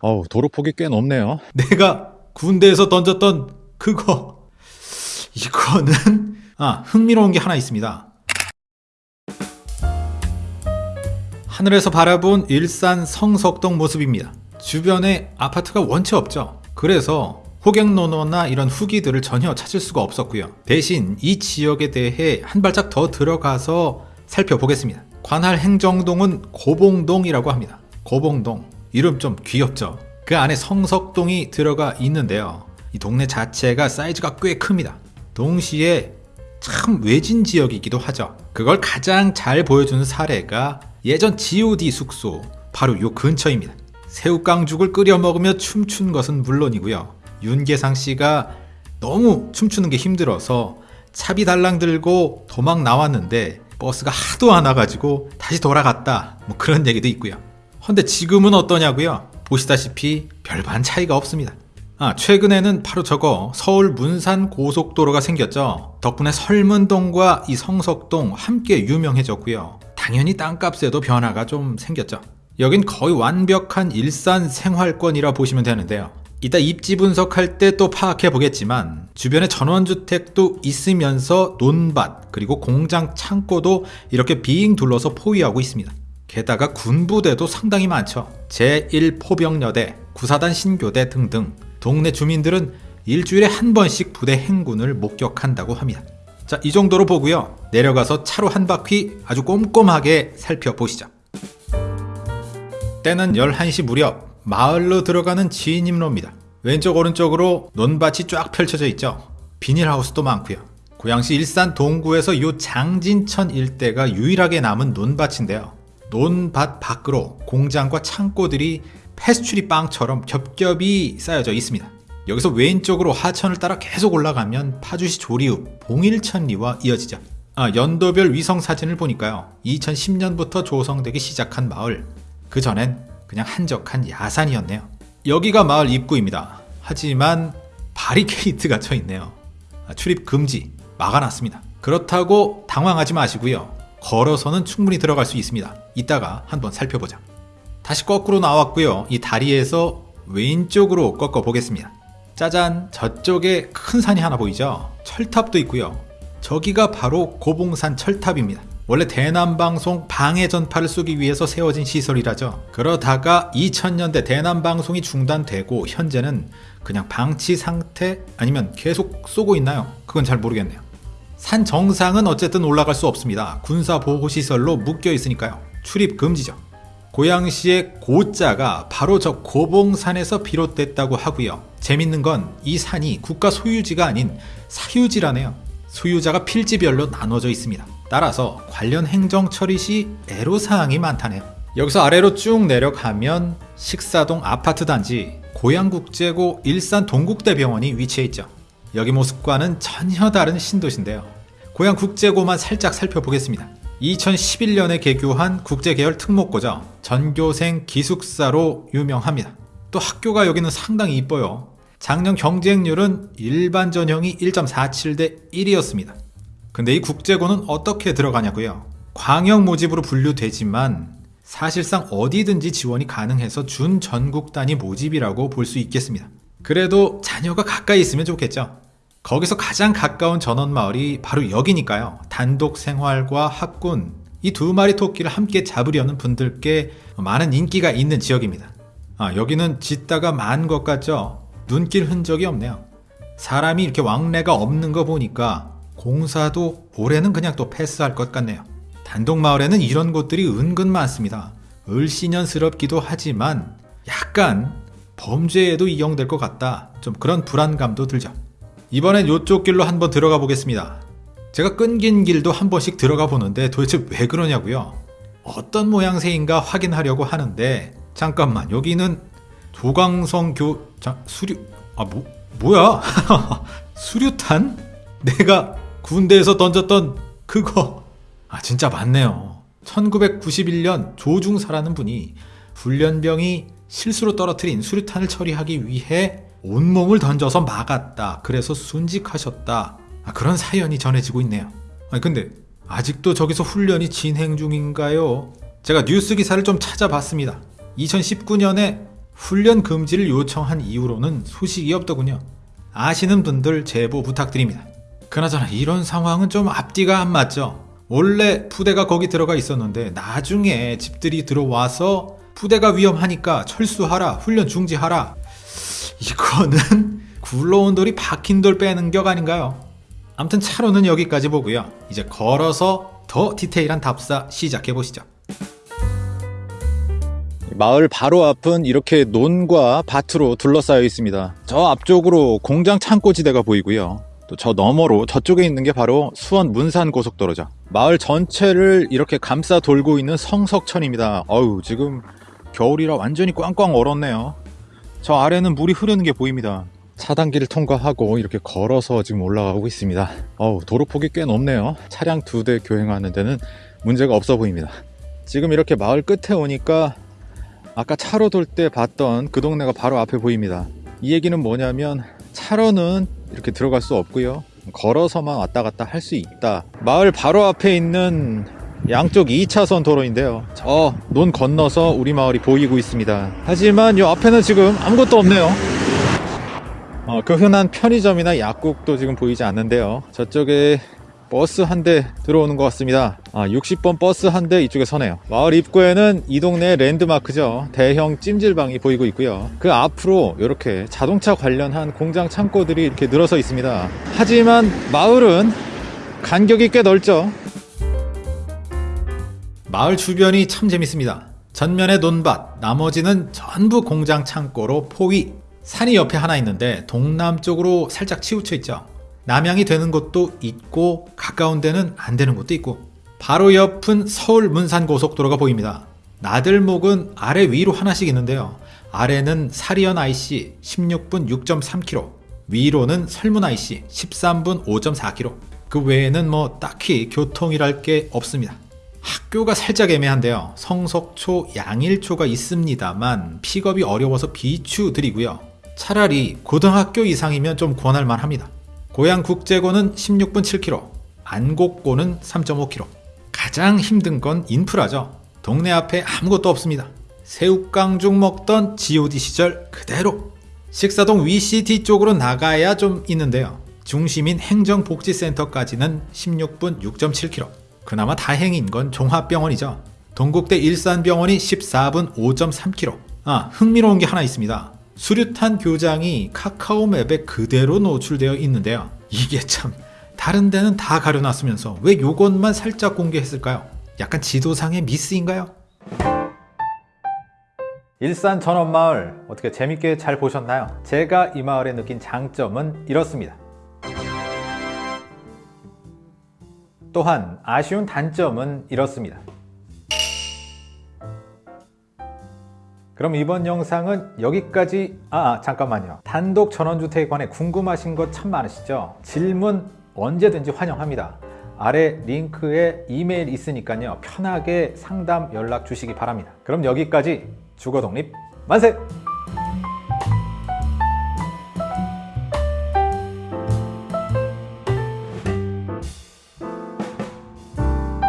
어우, 도로폭이 꽤 높네요. 내가 군대에서 던졌던 그거 이거는 아 흥미로운 게 하나 있습니다. 하늘에서 바라본 일산 성석동 모습입니다. 주변에 아파트가 원체 없죠. 그래서 호갱노노나 이런 후기들을 전혀 찾을 수가 없었고요. 대신 이 지역에 대해 한 발짝 더 들어가서 살펴보겠습니다. 관할 행정동은 고봉동이라고 합니다. 고봉동 이름 좀 귀엽죠. 그 안에 성석동이 들어가 있는데요. 이 동네 자체가 사이즈가 꽤 큽니다. 동시에 참 외진 지역이기도 하죠. 그걸 가장 잘 보여주는 사례가 예전 G.O.D 숙소 바로 요 근처입니다. 새우깡죽을 끓여 먹으며 춤춘 것은 물론이고요. 윤계상 씨가 너무 춤추는 게 힘들어서 차비 달랑 들고 도망 나왔는데 버스가 하도 안 와가지고 다시 돌아갔다 뭐 그런 얘기도 있고요. 근데 지금은 어떠냐고요? 보시다시피 별반 차이가 없습니다. 아, 최근에는 바로 저거 서울 문산 고속도로가 생겼죠. 덕분에 설문동과 이 성석동 함께 유명해졌고요. 당연히 땅값에도 변화가 좀 생겼죠. 여긴 거의 완벽한 일산 생활권이라 보시면 되는데요. 이따 입지 분석할 때 또 파악해 보겠지만 주변에 전원주택도 있으면서 논밭 그리고 공장 창고도 이렇게 빙 둘러서 포위하고 있습니다. 게다가 군부대도 상당히 많죠. 제1포병여대, 구사단 신교대 등등 동네 주민들은 일주일에 한 번씩 부대 행군을 목격한다고 합니다. 자, 이 정도로 보고요. 내려가서 차로 한 바퀴 아주 꼼꼼하게 살펴보시죠. 때는 11시 무렵 마을로 들어가는 진입로입니다. 왼쪽 오른쪽으로 논밭이 쫙 펼쳐져 있죠. 비닐하우스도 많고요. 고양시 일산 동구에서 이 장진천 일대가 유일하게 남은 논밭인데요. 논밭 밖으로 공장과 창고들이 패스츄리 빵처럼 겹겹이 쌓여져 있습니다. 여기서 왼쪽으로 하천을 따라 계속 올라가면 파주시 조리읍 봉일천리와 이어지죠. 아, 연도별 위성 사진을 보니까요. 2010년부터 조성되기 시작한 마을. 그 전엔 그냥 한적한 야산이었네요. 여기가 마을 입구입니다. 하지만 바리케이트가 쳐 있네요. 아, 출입 금지 막아놨습니다. 그렇다고 당황하지 마시고요. 걸어서는 충분히 들어갈 수 있습니다. 이따가 한번 살펴보자. 다시 거꾸로 나왔고요. 이 다리에서 왼쪽으로 꺾어 보겠습니다. 짜잔 저쪽에 큰 산이 하나 보이죠? 철탑도 있고요. 저기가 바로 고봉산 철탑입니다. 원래 대남방송 방해 전파를 쏘기 위해서 세워진 시설이라죠. 그러다가 2000년대 대남방송이 중단되고 현재는 그냥 방치 상태 아니면 계속 쏘고 있나요? 그건 잘 모르겠네요. 산 정상은 어쨌든 올라갈 수 없습니다. 군사보호시설로 묶여 있으니까요. 출입 금지죠. 고양시의 고자가 바로 저 고봉산에서 비롯됐다고 하고요. 재밌는 건 이 산이 국가 소유지가 아닌 사유지라네요. 소유자가 필지별로 나눠져 있습니다. 따라서 관련 행정 처리 시 애로사항이 많다네요. 여기서 아래로 쭉 내려가면 식사동 아파트 단지 고양국제고 일산 동국대병원이 위치해 있죠. 여기 모습과는 전혀 다른 신도시인데요. 고양국제고만 살짝 살펴보겠습니다. 2011년에 개교한 국제계열 특목고죠. 전교생 기숙사로 유명합니다. 또 학교가 여기는 상당히 이뻐요. 작년 경쟁률은 일반 전형이 1.47대 1이었습니다. 근데 이 국제고는 어떻게 들어가냐고요? 광역 모집으로 분류되지만 사실상 어디든지 지원이 가능해서 준 전국 단위 모집이라고 볼 수 있겠습니다. 그래도 자녀가 가까이 있으면 좋겠죠. 거기서 가장 가까운 전원마을이 바로 여기니까요. 단독 생활과 학군, 이 두 마리 토끼를 함께 잡으려는 분들께 많은 인기가 있는 지역입니다. 아, 여기는 짓다가 만 것 같죠? 눈길 흔적이 없네요. 사람이 이렇게 왕래가 없는 거 보니까 공사도 올해는 그냥 또 패스할 것 같네요. 단독 마을에는 이런 곳들이 은근 많습니다. 을씨년스럽기도 하지만 약간 범죄에도 이용될 것 같다. 좀 그런 불안감도 들죠. 이번엔 이쪽 길로 한번 들어가 보겠습니다. 제가 끊긴 길도 한 번씩 들어가 보는데 도대체 왜 그러냐고요? 어떤 모양새인가 확인하려고 하는데 잠깐만 여기는 조광성 교... 자, 수류... 아 뭐... 뭐야? 수류탄? 내가 군대에서 던졌던 그거... 아 진짜 맞네요. 1991년 조중사라는 분이 훈련병이 실수로 떨어뜨린 수류탄을 처리하기 위해 온몸을 던져서 막았다. 그래서 순직하셨다. 아, 그런 사연이 전해지고 있네요. 아니, 근데 아직도 저기서 훈련이 진행 중인가요? 제가 뉴스 기사를 좀 찾아봤습니다. 2019년에 훈련 금지를 요청한 이후로는 소식이 없더군요. 아시는 분들 제보 부탁드립니다. 그나저나 이런 상황은 좀 앞뒤가 안 맞죠. 원래 부대가 거기 들어가 있었는데 나중에 집들이 들어와서 부대가 위험하니까 철수하라, 훈련 중지하라. 이거는 굴러온 돌이 박힌 돌 빼는 격 아닌가요? 아무튼 차로는 여기까지 보고요. 이제 걸어서 더 디테일한 답사 시작해 보시죠. 마을 바로 앞은 이렇게 논과 밭으로 둘러싸여 있습니다. 저 앞쪽으로 공장 창고지대가 보이고요. 또 저 너머로 저쪽에 있는 게 바로 수원 문산 고속도로죠. 마을 전체를 이렇게 감싸 돌고 있는 성석천입니다. 어우, 지금 겨울이라 완전히 꽝꽝 얼었네요. 저 아래는 물이 흐르는 게 보입니다. 차단기를 통과하고 이렇게 걸어서 지금 올라가고 있습니다. 어우, 도로폭이 꽤 높네요. 차량 두 대 교행하는 데는 문제가 없어 보입니다. 지금 이렇게 마을 끝에 오니까 아까 차로 돌 때 봤던 그 동네가 바로 앞에 보입니다. 이 얘기는 뭐냐면 차로는 이렇게 들어갈 수 없고요. 걸어서만 왔다 갔다 할 수 있다. 마을 바로 앞에 있는 양쪽 2차선 도로인데요. 저 논 건너서 우리 마을이 보이고 있습니다. 하지만 이 앞에는 지금 아무것도 없네요. 어, 그 흔한 편의점이나 약국도 지금 보이지 않는데요. 저쪽에 버스 한 대 들어오는 것 같습니다. 아, 60번 버스 한 대 이쪽에 서네요. 마을 입구에는 이 동네 랜드마크죠. 대형 찜질방이 보이고 있고요. 그 앞으로 이렇게 자동차 관련한 공장 창고들이 이렇게 늘어서 있습니다. 하지만 마을은 간격이 꽤 넓죠. 마을 주변이 참 재밌습니다. 전면에 논밭, 나머지는 전부 공장 창고로 포위. 산이 옆에 하나 있는데 동남쪽으로 살짝 치우쳐 있죠. 남향이 되는 곳도 있고 가까운 데는 안 되는 곳도 있고 바로 옆은 서울 문산 고속도로가 보입니다. 나들목은 아래 위로 하나씩 있는데요. 아래는 사리연 IC 16분 6.3km, 위로는 설문 IC 13분 5.4km. 그 외에는 뭐 딱히 교통이랄 게 없습니다. 학교가 살짝 애매한데요. 성석초, 양일초가 있습니다만 픽업이 어려워서 비추드리고요. 차라리 고등학교 이상이면 좀 권할만 합니다. 고양 국제고는 16분 7km, 안곡고는 3.5km. 가장 힘든 건 인프라죠. 동네 앞에 아무것도 없습니다. 새우깡죽 먹던 GOD 시절 그대로. 식사동 위CT 쪽으로 나가야 좀 있는데요. 중심인 행정복지센터까지는 16분 6.7km. 그나마 다행인 건 종합병원이죠. 동국대 일산병원이 14분 5.3km. 아, 흥미로운 게 하나 있습니다. 수류탄 교장이 카카오 맵에 그대로 노출되어 있는데요. 이게 참 다른 데는 다 가려놨으면서 왜 요것만 살짝 공개했을까요? 약간 지도상의 미스인가요? 일산 전원마을 어떻게 재밌게 잘 보셨나요? 제가 이 마을에 느낀 장점은 이렇습니다. 또한 아쉬운 단점은 이렇습니다. 그럼 이번 영상은 여기까지 아 잠깐만요. 단독 전원주택에 관해 궁금하신 것 참 많으시죠? 질문 언제든지 환영합니다. 아래 링크에 이메일 있으니까요. 편하게 상담 연락 주시기 바랍니다. 그럼 여기까지 주거독립 만세